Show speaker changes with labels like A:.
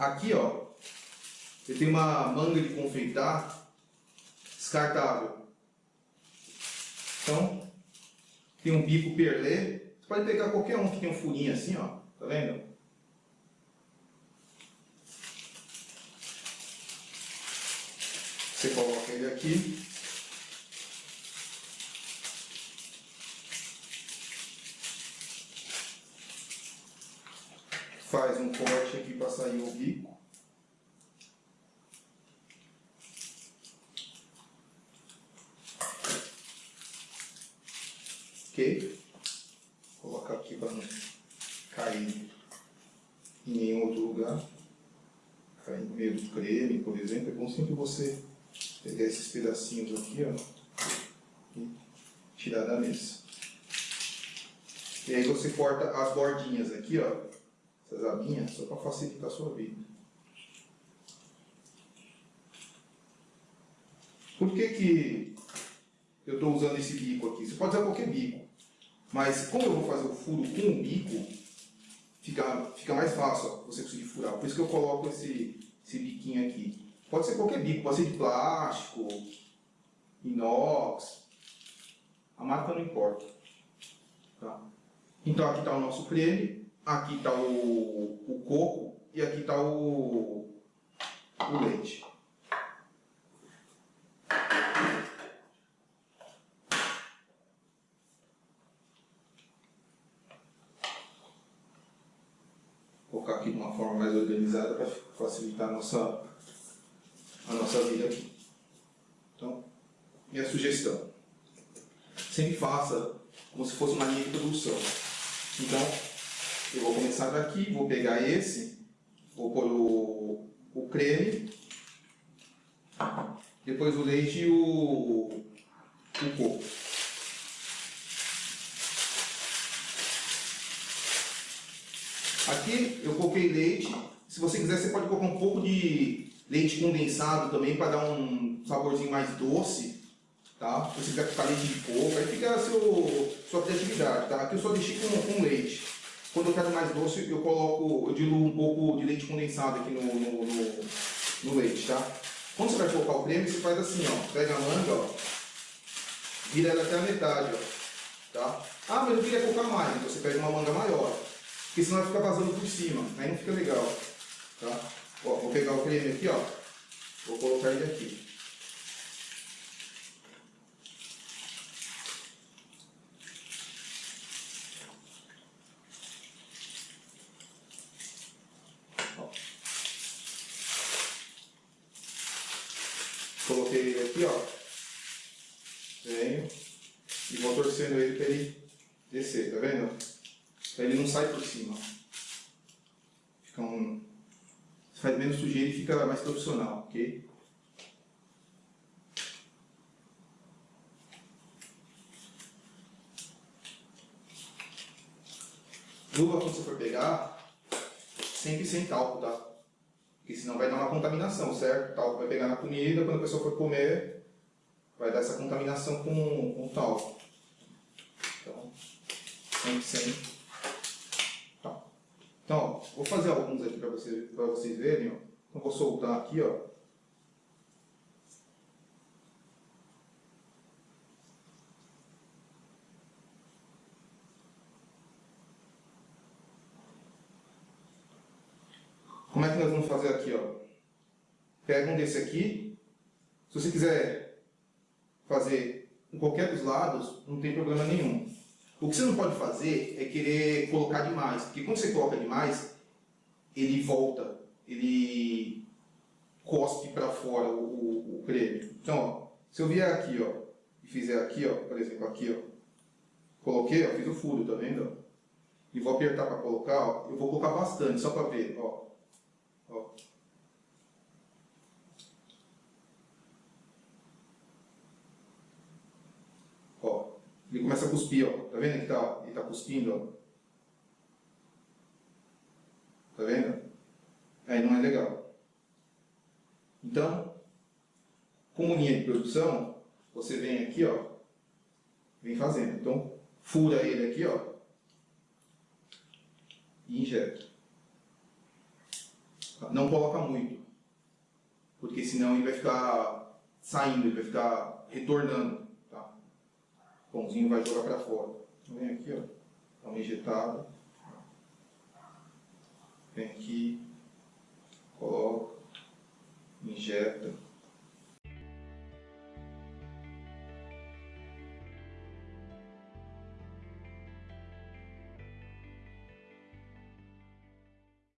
A: Aqui, ó, eu tenho uma manga de confeitar descartável. Então, tem um bico perlê. Você pode pegar qualquer um que tem um furinho assim, ó. Tá vendo? Você coloca ele aqui. Um corte aqui para sair o bico. Ok? Vou colocar aqui para não cair em nenhum outro lugar. Cair no meio do creme, por exemplo. É bom sempre você pegar esses pedacinhos aqui, ó, e tirar da mesa. E aí você corta as bordinhas aqui, ó, essas abinhas, só para facilitar a sua vida. Por que que eu estou usando esse bico aqui? Você pode usar qualquer bico, mas como eu vou fazer o furo com o bico, fica, fica mais fácil você conseguir furar. Por isso que eu coloco esse, esse biquinho aqui. Pode ser qualquer bico, pode ser de plástico, inox, a marca não importa. Tá? Então aqui está o nosso creme, aqui está o, o coco e aqui está o, o leite. Vou colocar aqui de uma forma mais organizada para facilitar a nossa a nossa vida aqui. Então, minha sugestão, sempre faça como se fosse uma linha de produção. Então, eu vou começar daqui, vou pegar esse, vou pôr o, o creme, depois o leite e o, o coco. Aqui eu coloquei leite, se você quiser você pode colocar um pouco de leite condensado também para dar um saborzinho mais doce, tá? Se você quiser colocar leite de coco, aí fica a seu, sua criatividade, tá? Aqui eu só deixei com, com leite. Quando eu quero mais doce, eu coloco, eu diluo um pouco de leite condensado aqui no, no, no, no leite, tá? Quando você vai colocar o creme, você faz assim, ó, pega a manga, ó, vira ela até a metade, ó, tá? Ah, mas eu queria colocar mais, então você pega uma manga maior, porque senão vai ficar vazando por cima, aí não fica legal, tá? Ó, vou pegar o creme aqui, ó. Vou colocar ele aqui. Ó. Coloquei ele aqui, ó. Venho e vou torcendo ele para ele descer, tá vendo? Pra ele não sai por cima. Fica um faz menos sujeira e fica mais profissional, ok? Luva quando você for pegar, sempre sem talco, tá? Senão vai dar uma contaminação, certo? O talco vai pegar na comida, quando a pessoa for comer, vai dar essa contaminação com, com talco. Então, sempre sem então, vou fazer alguns aqui para você, vocês verem. Ó. Então, vou soltar aqui, ó. Como é que nós vamos fazer aqui, ó? Pega um desse aqui. Se você quiser fazer em qualquer dos lados, não tem problema nenhum. O que você não pode fazer é querer colocar demais, porque quando você coloca demais, ele volta, ele cospe para fora o, o, o, creme. Então, ó, se eu vier aqui ó, e fizer aqui, ó, por exemplo, aqui, ó, coloquei, ó, fiz o furo, tá vendo? E vou apertar para colocar, ó, eu vou colocar bastante, só para ver. Ó, ó. Ele começa a cuspir, ó. Tá vendo que tá, ele tá cuspindo, ó? Tá vendo? Aí não é legal. Então, como linha de produção, você vem aqui, ó, vem fazendo. Então, fura ele aqui, ó, e injeta. Não coloca muito, porque senão ele vai ficar saindo, ele vai ficar retornando. Tá? O pãozinho vai jogar para fora. Vem aqui, ó, dá uma injetada. Vem aqui, coloca, injeta.